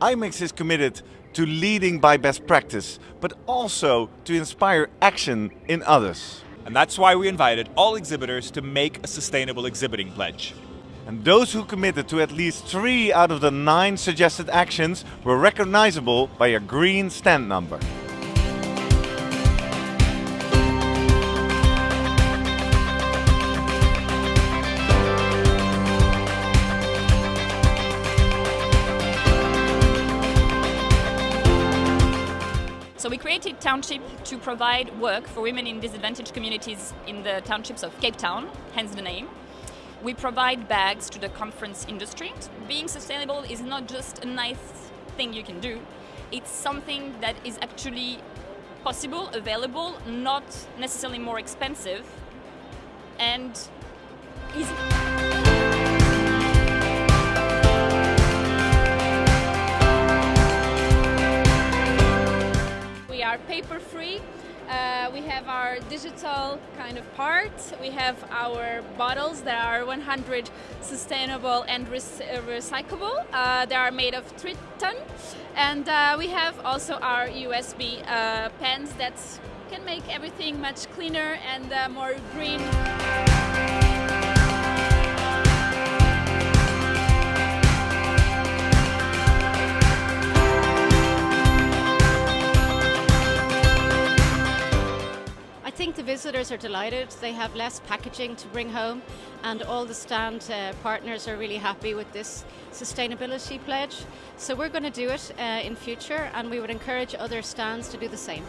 IMEX is committed to leading by best practice, but also to inspire action in others. And that's why we invited all exhibitors to make a sustainable exhibiting pledge. And those who committed to at least three out of the nine suggested actions were recognizable by a green stand number. So we created Township to provide work for women in disadvantaged communities in the townships of Cape Town, hence the name. We provide bags to the conference industry. Being sustainable is not just a nice thing you can do, it's something that is actually possible, available, not necessarily more expensive, and easy. We are paper free. Uh, we have our digital kind of part. We have our bottles that are 100 sustainable and uh, recyclable. Uh, they are made of Tritan. And uh, we have also our USB uh, pens that can make everything much cleaner and uh, more green. Think the visitors are delighted. They have less packaging to bring home, and all the stand uh, partners are really happy with this sustainability pledge. So we're going to do it uh, in future, and we would encourage other stands to do the same.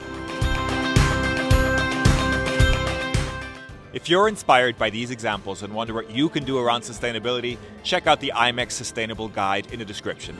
If you're inspired by these examples and wonder what you can do around sustainability, check out the IMEX Sustainable Guide in the description.